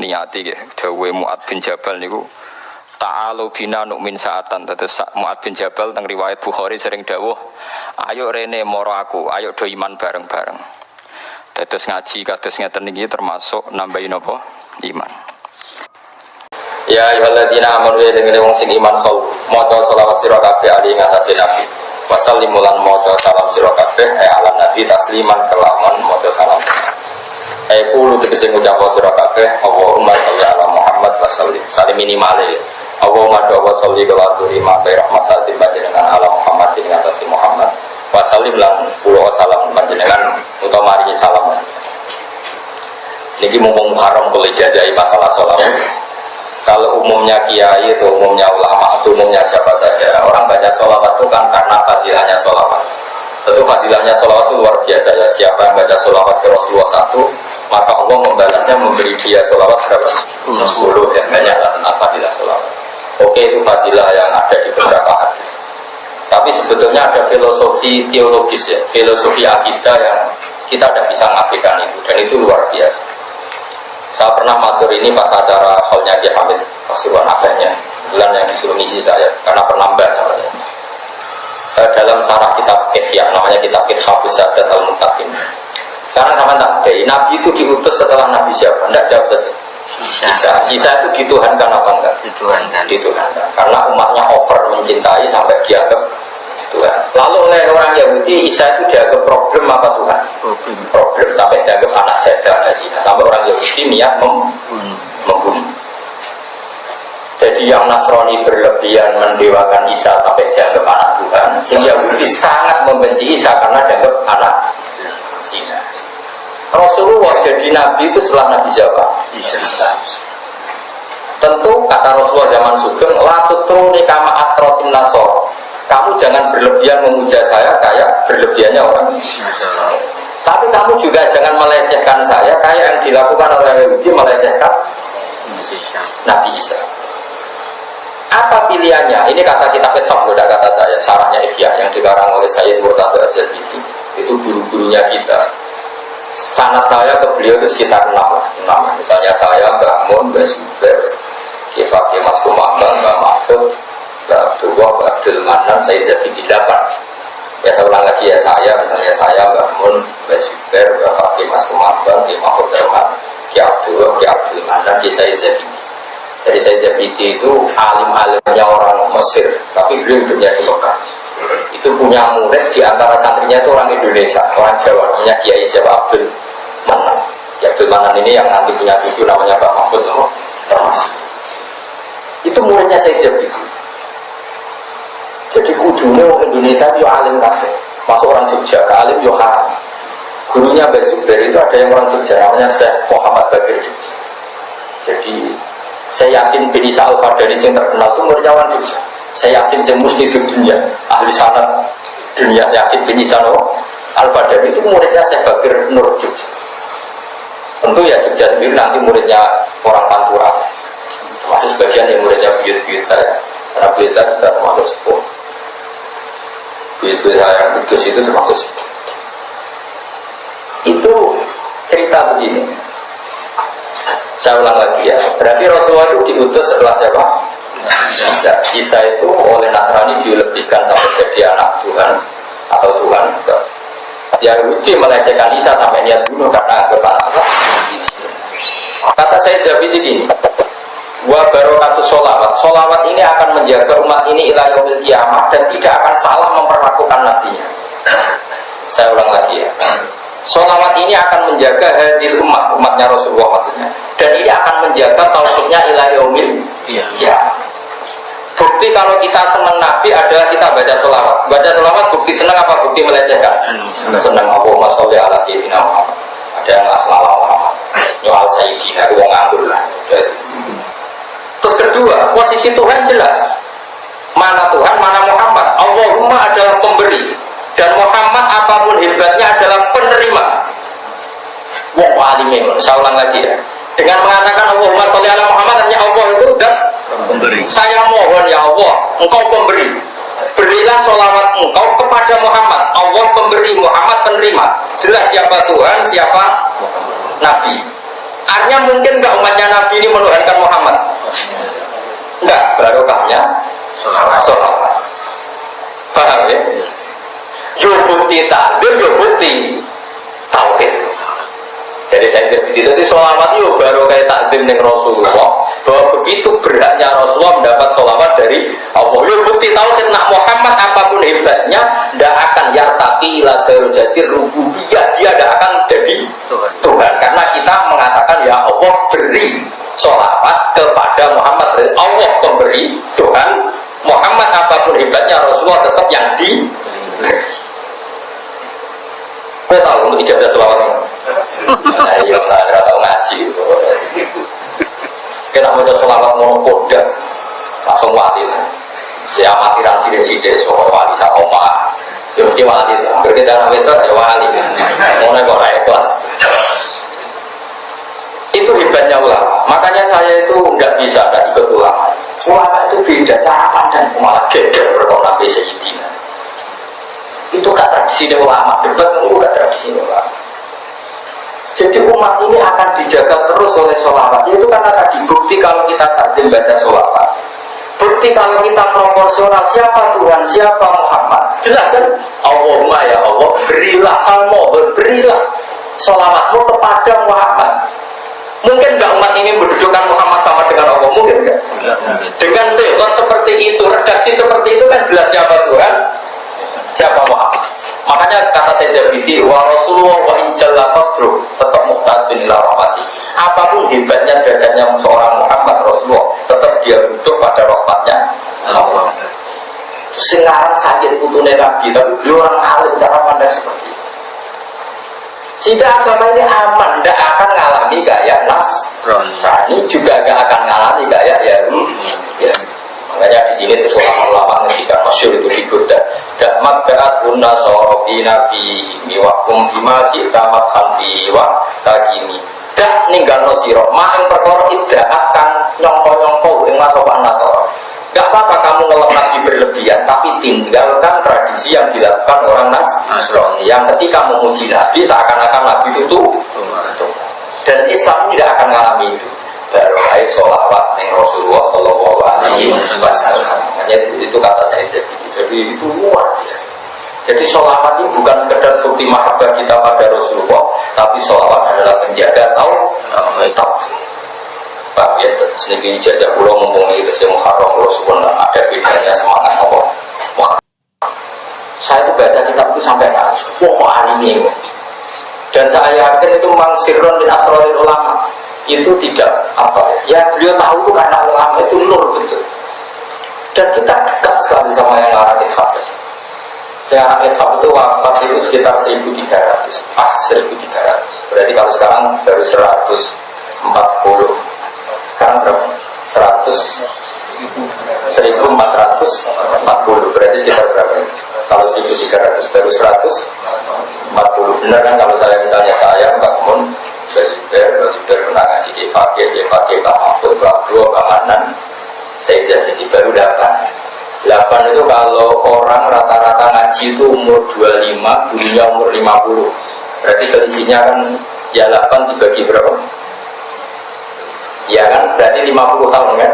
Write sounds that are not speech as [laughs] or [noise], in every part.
niati ya dawe Muad bin Jabal niku Ta'alu bina nu'min saatan. Terus Mu'ad bin Jabal teng riwayat Bukhari sering dawuh Ayo rene moro aku, ayo do iman bareng-bareng. Terus ngaji kados ngeten iki termasuk nambahin apa? Iman. Ya ayyuhalladzina amanu ya dengan wong sing iman khol maca selawat sira kabeh ali ngatasi nabi. Wasallimulan maca salam sira kabeh eh alam nabi tasliman kelaman maca salam eh kulo tegese ngucap sira kabeh Allahumma sholli ala Muhammad wa sallim salim minimal Allahumma doa sholli wa aturi ma bi rahmatin panjenengan ala Muhammad ing ngatasi Muhammad. Wa sallim lan kulo salam panjenengan utawa maringi salam. Niki mumpung haram boleh jajai masalah sholat kalau umumnya kiai itu umumnya ulama atau umumnya siapa saja orang baca sholawat itu kan karena fadilahnya sholawat tentu fadilahnya sholawat itu luar biasa ya. Siapa yang baca sholawat ke Rasulullah satu maka Allah membalasnya memberi dia sholawat berapa? sepuluh ya banyak lah fadilah sholawat. Oke itu fadilah yang ada di beberapa hadis. Tapi sebetulnya ada filosofi teologis ya filosofi akidah yang kita tidak bisa ngapikan itu dan itu luar biasa. Saya pernah matur ini pas acara halnya Ki Hamid Pasuruan akhirnya bulan yang disuruh ngisi saya karena pernah bahas e, dalam sarah kitab Ihya namanya kitab Habus sama tak ada Nabi itu diutus setelah Nabi siapa? Tidak jawab saja Isa. Isa itu dituhankan apa enggak? Dituhankan. Dituhankan. Karena umatnya over mencintai sampai dianggap Tuhan. Lalu oleh orang Yahudi Isa itu dianggap problem apa Tuhan? Problem. Problem sampai dianggap anak jadah ada sih. Sampai orang Yahudi niat mem hmm. membunuh. Jadi yang Nasrani berlebihan mendewakan Isa sampai dianggap anak Tuhan, sehingga Yahudi sangat membenci Isa karena dianggap anak. Rasulullah jadi nabi itu setelah Nabi siapa? Isa. Tentu kata Rasulullah zaman Sugeng, latut truni kama atrotin nasor kamu jangan berlebihan memuja saya kayak berlebihannya orang tapi kamu juga jangan melecehkan saya kayak yang dilakukan oleh Yahudi melecehkan Nabi Isa apa pilihannya? Ini kata kita Kitab tidak kata saya, sarahnya Ifya yang dikarang oleh Sayyid Murtado Azhar itu, itu guru-gurunya kita. Sanat saya ke beliau itu sekitar enam, enam. Misalnya saya, Mbak Mun, Mbak Kifaki Mas Kumambang, Mbak Mahfud, Mbak Abdullah, Mbak Abdul saya jadi delapan ya saya ulang lagi ya saya, misalnya saya, Mbak Mun, Mbak Zubair, Mbak Mas Kumabang, Mbak Mahfud Darman, Ki Abdullah, Ki Abdul Manan, saya jadi jadi saya jadi itu alim-alimnya orang Mesir, tapi beliau hidupnya di Mekah. Itu punya murid di antara santrinya itu orang Indonesia, orang Jawa, namanya Kiai siapa Abdul Manan. Ki Abdul Manan ini yang nanti punya cucu namanya Mbak Mahfud termasuk. Itu muridnya saya jadi jadi kudunya Indonesia itu alim kabeh. Masuk orang Jogja ke alim yo haram. Gurunya Mbak Zubair itu ada yang orang Jogja namanya Syekh Muhammad Bakir Jogja. Jadi saya Yasin bin Isa al yang terkenal itu muridnya orang Jogja. Saya Yasin yang muslim di dunia, ahli sanat dunia Yasin bin Isa al fadani itu muridnya Syekh Bakir Nur Jogja. Tentu ya Jogja sendiri nanti muridnya orang Pantura. Masuk sebagian yang muridnya buyut-buyut saya. Karena buyut saya juga termasuk sepuh duit-duit yang kudus itu termasuk itu cerita begini saya ulang lagi ya berarti Rasulullah itu diutus setelah siapa? Isa Isa itu oleh Nasrani dilebihkan sampai jadi anak Tuhan atau Tuhan Yahudi melecehkan Isa sampai niat bunuh karena anggap anak kata saya jadi begini wa barokatu solawat solawat ini akan menjaga umat ini ila yaumil kiamah dan tidak akan salah memperlakukan nabinya. Saya ulang lagi ya. Solawat ini akan menjaga hadir umat umatnya Rasulullah maksudnya. Dan ini akan menjaga tauhidnya ila yaumil ya. Bukti kalau kita senang nabi adalah kita baca solawat baca solawat bukti senang apa bukti melecehkan senang Allahumma sholli ala sayyidina Muhammad ada yang asal Muhammad nyual sayyidina itu nganggur lah Terus kedua, posisi Tuhan jelas. Mana Tuhan, mana Muhammad. Allahumma adalah pemberi. Dan Muhammad apa pun hebatnya adalah penerima. Wong alimnya, saya ulang lagi ya. Dengan mengatakan Allahumma sholli ala Muhammad, artinya Allah itu dan pemberi. Saya mohon ya Allah, engkau pemberi. Berilah sholawat engkau kepada Muhammad. Allah pemberi, Muhammad penerima. Jelas siapa Tuhan, siapa Nabi. Artinya mungkin nggak umatnya Nabi ini menuhankan Muhammad? Enggak, barokahnya sholat. Paham ya? Yo bukti takbir, yo bukti tauhid. Jadi saya jadi itu sholawat yo baru kayak takdim dengan Rasulullah bahwa begitu beratnya Rasulullah mendapat sholawat dari Allah. Yo bukti tauhid nak Muhammad apa pun hebatnya tidak akan yartaki ila darujati rububiyah dia tidak akan jadi Tuhan. Tuhan karena kita mengatakan ya Allah beri sholawat kepada Muhammad Allah pemberi Tuhan Muhammad apa pun hebatnya Rasulullah tetap yang di Kau tahu untuk ijazah selawat [laughs] Ayo lah, tahu ngaji. Kita mau selawat mau kodak, langsung wali lah. Saya amatiran sidik sidik soal wali sama oma. Ya mesti wali lah. Berkita nama itu ya wali. Mau nego rakyat kelas. Itu hebatnya ulama. Makanya saya itu nggak bisa nggak ikut ulama. Ulama itu beda cara pandang malah gede berkona Nabi itu gak tradisi ulama debat itu gak tradisi ulama jadi umat ini akan dijaga terus oleh sholawat. Itu karena tadi bukti kalau kita takdim baca sholawat. Bukti kalau kita proporsional siapa Tuhan siapa Muhammad. Jelas kan? Allahumma ya Allah berilah salmo berilah sholawatmu kepada Muhammad. Mungkin nggak umat ini mendudukan Muhammad sama dengan Allah? Mungkin nggak? Dengan sifat seperti itu redaksi seperti itu kan jelas siapa Tuhan? Siapa Muhammad makanya kata saya Jabiti wa Rasulullah wa injalla qadru tetap muhtajun ila rahmati. Apa pun hebatnya derajatnya seorang Muhammad Rasulullah tetap dia butuh pada rahmatnya Allah. Sekarang sakit putune Nabi tapi dia orang alim cara pandang seperti itu. Jika agama ini aman tidak akan mengalami gaya nas. Ini juga gak akan mengalami gaya ya, ya. Makanya di sini itu seorang ulama ketika masyur itu di Dak magdaat guna sorofi nabi miwakum bima tamat hanti wa kagini. Dak ninggal no siro. Ma yang perkara tidak akan nyongko nyongko yang masuk nasoro. Gak apa-apa kamu ngelak nabi berlebihan, tapi tinggalkan tradisi yang dilakukan orang Nasrani. Yang ketika memuji nabi seakan-akan nabi itu dan Islam tidak akan mengalami itu barokai sholawat yang Rasulullah Shallallahu Alaihi Wasallam. Itu, itu kata saya jadi, jadi itu luar biasa. Jadi sholawat ini bukan sekedar bukti mahabbah kita pada Rasulullah, tapi sholawat adalah penjaga tahu tahu. Pak ya, sedikit ijazah pulau mumpung itu saya Muharram Rasulullah ada bedanya semangat Allah. Saya itu baca kitab itu sampai nangis. Wah, ini dan saya yakin itu memang sirron bin asrorul ulama itu tidak apa ya beliau tahu itu karena ulama itu nur betul dan kita dekat sekali sama yang arah Ifat saya anak Ifat itu wafat itu sekitar 1300 pas 1300 berarti kalau sekarang baru 140 sekarang berapa? 100 1440 berarti sekitar berapa kalau 1300 baru 140 benar kan kalau saya misalnya saya Mbak Mun Mbak Zubair, Mbak pernah ngasih di fakir, di fakir Pak Mahfud, Pak Dua, Pak Manan saya jadi baru 8 8 itu kalau orang rata-rata ngaji itu umur 25, dunia umur 50 berarti selisihnya kan ya 8 dibagi berapa? ya kan berarti 50 tahun kan?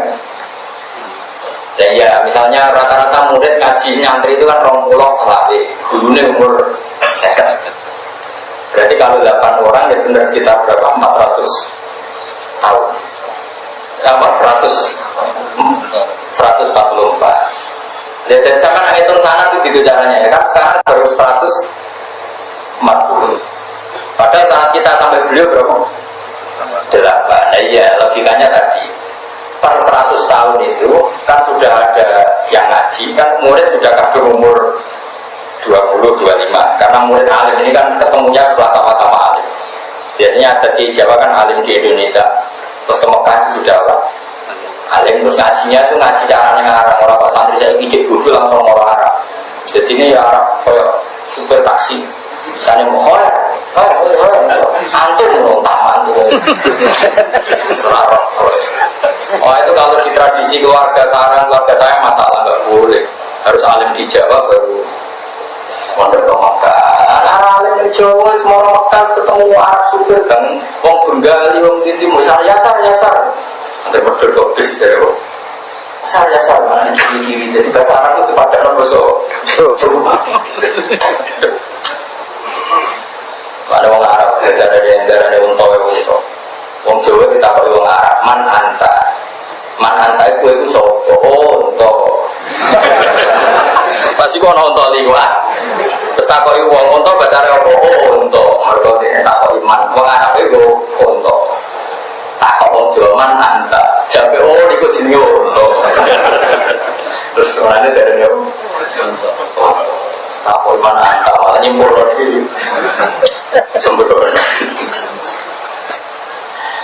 dan ya misalnya rata-rata murid ngaji nyantri itu kan rong pulau selati dulunya umur sekat Berarti kalau 8 orang ya benar sekitar berapa? 400 tahun. Apa? 100 144. Ya, dan sama nak hitung sana itu gitu caranya ya kan sekarang baru 140. Padahal saat kita sampai beliau berapa? 8. Nah, iya logikanya tadi per 100 tahun itu kan sudah ada yang ngaji kan murid sudah kadung umur 20, 25 karena murid alim ini kan ketemunya setelah sama-sama alim biasanya ada di Jawa kan alim di Indonesia terus ke Mekah sudah apa? Alim terus ngajinya itu ngaji caranya ngarang. Orang pak santri saya ijek bodoh langsung orang Arab. Jadi ini ya Arab kayak super taksi. Misalnya mau hoya antum dong taman Oh itu kalau di tradisi keluarga sarang keluarga saya masalah nggak boleh. Harus alim di Jawa baru mondok ke Mekah. Anak alim Jawa semua orang ketemu Arab supir kan? Wong Bengali wong Titi mau sar yasar yasar nanti wong sar yasar mana kiri kiri jadi bahasa Arab itu pada nopo so ada wong Arab ada dari yang dari wong Tawe wong Tawe wong Jawa kita kalau wong Arab. Man anta. Man anta itu itu sopo? Oh untuk pasti kau nonton liwat terus takoi wong. Untuk baca apa? Oh untuk mereka dia takoi man. Wong Arab itu untuk takoi wong Jawa man anta jabe oh ikut sini untuk terus ke mana dari dia? Takoi man anta malah nyimpul lagi. Sembrono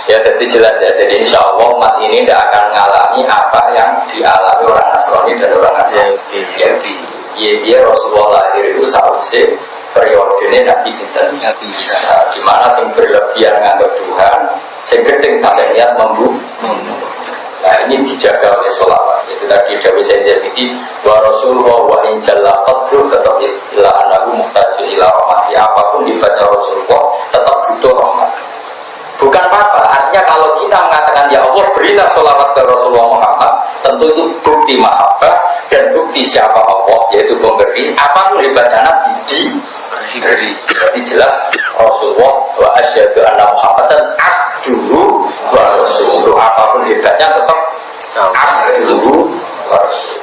Ya jadi jelas ya, jadi insya Allah umat ini tidak akan mengalami apa yang dialami orang Nasrani dan orang Yahudi. Yahudi. Iya, iya Rasulullah lahir itu seharusnya periode ini Nabi Sinten. Nabi Isa. Di mana sing berlebihan nganggap Tuhan, sing gedeng sampai niat membunuh. Nah ini dijaga oleh sholawat. Itu tadi Dawi saya jadi wa Rasulullah wa in jalla qadru tetap ila anahu muhtajun ila rahmati. Apa pun dibaca Rasulullah tetap butuh rahmat. Bukan apa-apa, artinya kalau kita mengatakan ya Allah berilah sholawat ke Rasulullah Muhammad Tentu itu bukti mahabbah dan bukti siapa Allah Yaitu pemberi, apa pun hebatnya Nabi diberi Jadi jelas Rasulullah wa asyadu anna Muhammad dan abduhu wa Rasulullah Apa pun hebatnya tetap abduhu wa Rasulullah